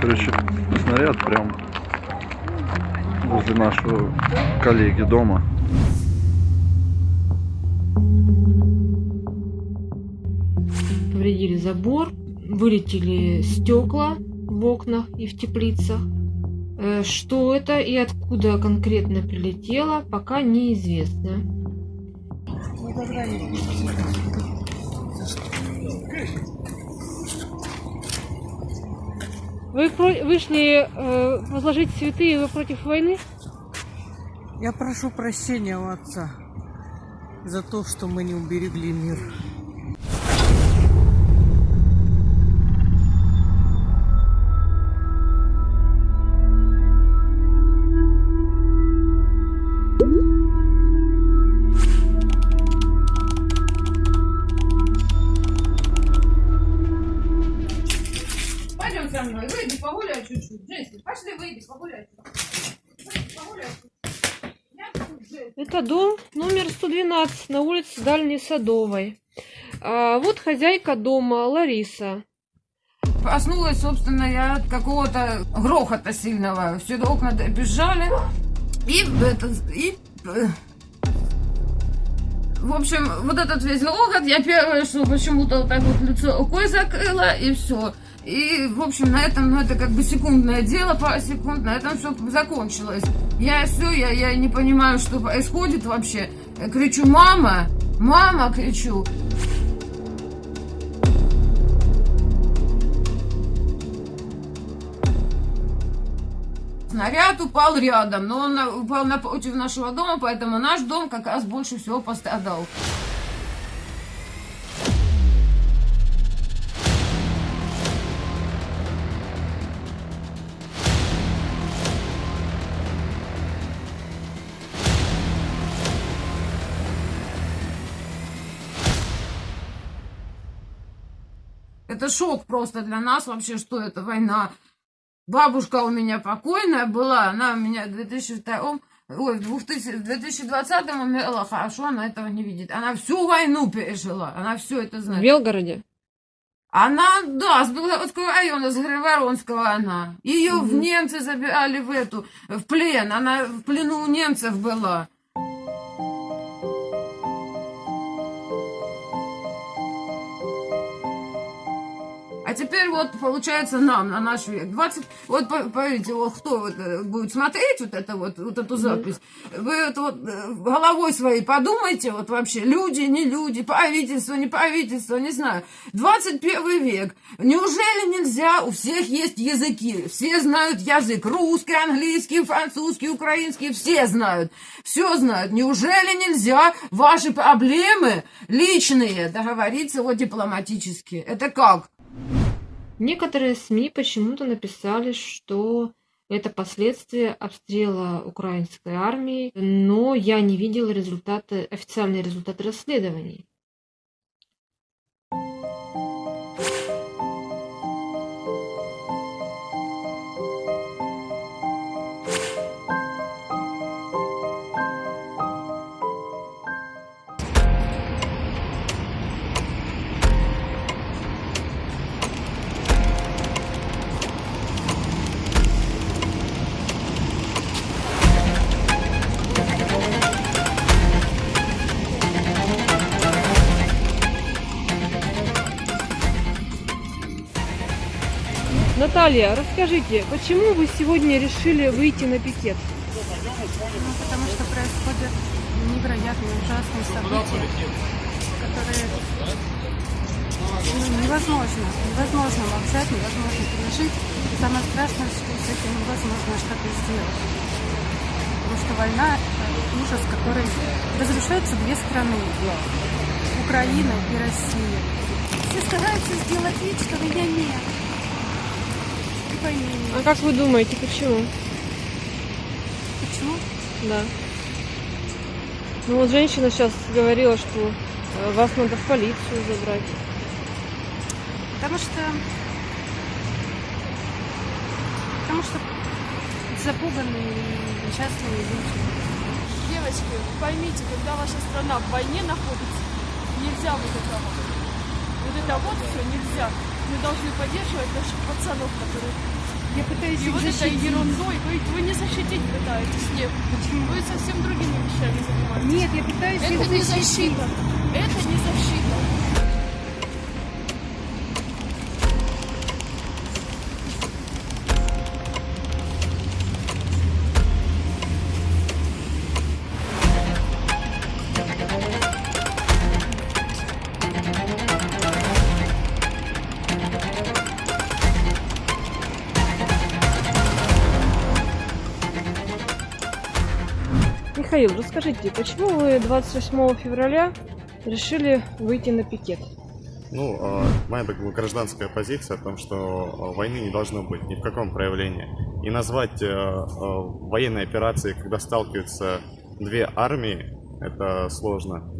Короче, снаряд прям возле нашего коллеги дома. Повредили забор, вылетели стекла в окнах и в теплицах. Э, Что это и откуда конкретно прилетело, пока неизвестно. Вы вышли э, возложить цветы, и вы против войны? Я прошу прощения у отца за то, что мы не уберегли мир. Это дом номер 112 на улице Дальней Садовой. А, вот хозяйка дома Лариса. Проснулась, собственно, я от какого-то грохота сильного. Все окна бежали. И, это, и э, в общем, вот этот весь грохот, я первое, что почему-то вот так вот лицо рукой закрыла, и все. И, в общем, на этом, ну, это как бы секундное дело, пара секунд, на этом все закончилось. Я все, я, я не понимаю, что происходит вообще. Я кричу, мама, мама, кричу. Снаряд упал рядом, но он упал напротив нашего дома, поэтому наш дом как раз больше всего пострадал. Это шок просто для нас вообще, что это война. Бабушка у меня покойная была, она у меня в 2002 Ой, в 2000 в 2020 умерла, хорошо, она этого не видит. Она всю войну пережила, она все это В знает. Белгороде. Она, да, с Белгородского района, с Григоронского она. Ее в Мгм. немцы забирали в эту, в плен. Она в плену у немцев была. А теперь вот, получается, нам, на наш век, 20... Вот, по- поверьте, вот кто вот э, будет смотреть вот, это вот, вот эту запись, вы вот, вот э, головой своей подумайте, вот вообще, люди, не люди, правительство, не правительство, не знаю. 21 век. Неужели нельзя? У всех есть языки, все знают язык. Русский, английский, французский, украинский, все знают. Все знают. Неужели нельзя ваши проблемы личные договориться вот дипломатически? Это как? Некоторые СМИ почему-то написали, что это последствия обстрела украинской армии, но я не видела результаты, официальные результаты расследований. Наталья, расскажите, почему вы сегодня решили выйти на пикет? Ну, потому что происходят невероятные ужасные события, которые ну, невозможно, невозможно молчать, невозможно пережить. И самое страшное, что с этим невозможно что-то сделать. Потому что война – ужас, который разрушаются две страны. Украина и Россия. Все стараются сделать вид, что меня нет. А как вы думаете, почему? Почему? Да. Ну вот женщина сейчас говорила, что э, вас надо в полицию забрать. Потому что... Потому что запуганные и несчастные люди. Девочки, поймите, когда ваша страна в войне находится, нельзя вот этого. Вот это вот все нельзя. Мы должны поддерживать наших пацанов, которые... Я пытаюсь И их вот этой защитить. ерундой вы, вы не защитить пытаетесь, нет. Почему? Вы совсем другими вещами занимаетесь. Нет, я пытаюсь Это их не защитить. защита. Это не защита. Михаил, расскажите, почему вы 28 февраля решили выйти на пикет? Ну, э, моя гражданская позиция о том, что э, войны не должно быть ни в каком проявлении. И назвать э, э, военной операцией, когда сталкиваются две армии, это сложно.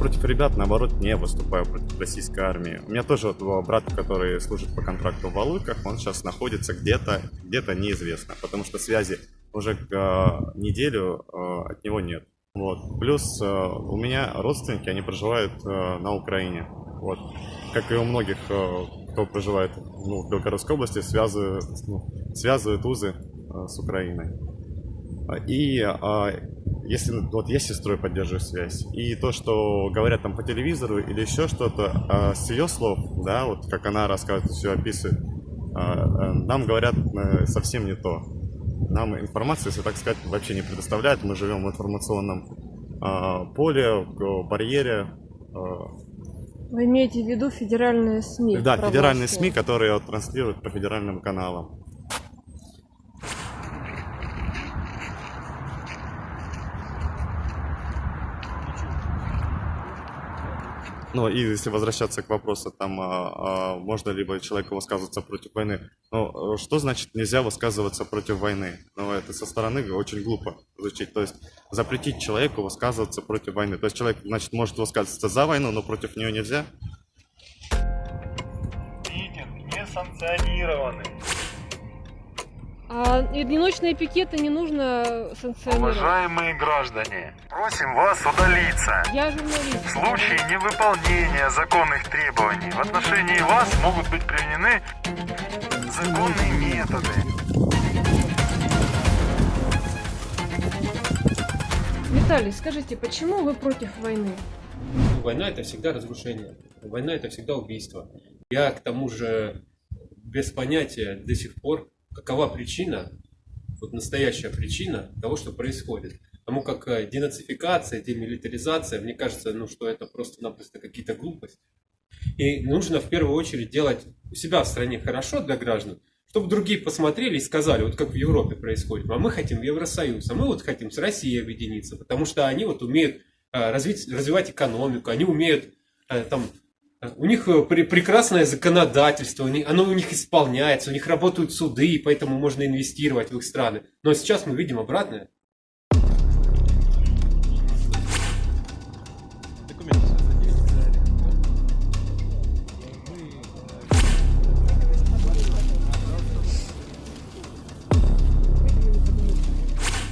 Против ребят, наоборот, не выступаю против российской армии. У меня тоже вот брат, который служит по контракту в Валуйках, он сейчас находится где-то, где-то неизвестно, потому что связи уже э, неделю э, от него нет. Вот. Плюс э, у меня родственники, они проживают на Украине. Вот. Как и у многих, кто проживает ну, в Белгородской области, связывают, ну, связывают узы с Украиной. И а, если вот я с сестрой поддерживаю связь, и то, что говорят там по телевизору или еще что-то, а, с ее слов, да, вот как она рассказывает, все описывает, а, а, нам говорят э, совсем не то. Нам информацию, если так сказать, вообще не предоставляют. Мы живем в информационном а, поле, в барьере. а, Вы имеете в виду федеральные СМИ? да, федеральные? СМИ, которые транслируют по федеральным каналам. Ну, и если возвращаться к вопросу, там, а, а, можно либо человеку высказываться против войны. Ну, э, что значит нельзя высказываться против войны? Ну, это со стороны очень глупо звучит. То есть запретить человеку высказываться против войны. То есть человек, значит, может высказываться за войну, но против нее нельзя? Митинг не санкционированный. А одиночные пикеты не нужно санкционировать. Уважаемые граждане, просим вас удалиться. Я журналист. В случае невыполнения законных требований в отношении вас могут быть применены законные методы. Виталий, скажите, почему вы против войны? Война это всегда разрушение. Война это всегда убийство. Я к тому же без понятия до сих пор, какова причина, вот настоящая причина того, что происходит. Потому как э, денацификация, демилитаризация, мне кажется, ну, что это просто-напросто какие-то глупости. И нужно в первую очередь делать у себя в стране хорошо для граждан, чтобы другие посмотрели и сказали, вот как в Европе происходит, а мы хотим Евросоюз, а мы вот хотим с Россией объединиться, потому что они вот умеют э, развить, развивать экономику, они умеют э, там у них э, пре- прекрасное законодательство, оно у них исполняется, у них работают суды, и поэтому можно инвестировать в их страны. Но сейчас мы видим обратное.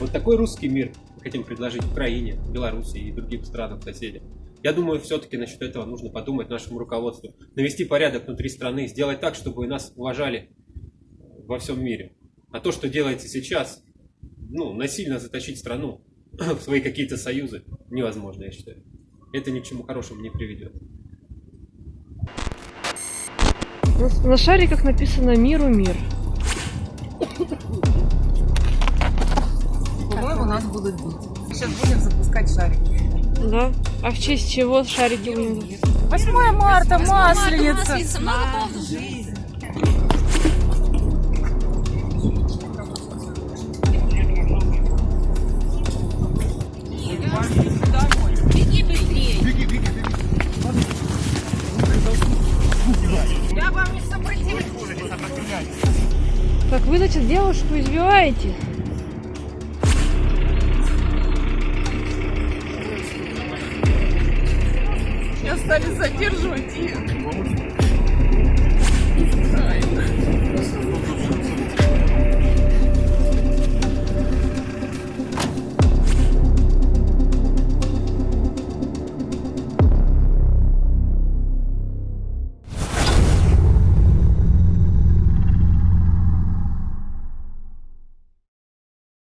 Вот такой русский мир мы хотим предложить Украине, Беларуси и другим странам соседям. Я думаю, все-таки насчет этого нужно подумать нашему руководству. Навести порядок внутри страны, сделать так, чтобы нас уважали во всем мире. А то, что делаете сейчас, ну, насильно затащить страну в свои какие-то союзы, невозможно, я считаю. Это ни к чему хорошему не приведет. На, на шариках написано «Миру мир». По-моему, нас будут бить. Сейчас будем запускать шарики. Да? А в честь чего шарики будем? 8 марта, масленица. Так вы, значит, девушку избиваете? Стали задерживать знаю.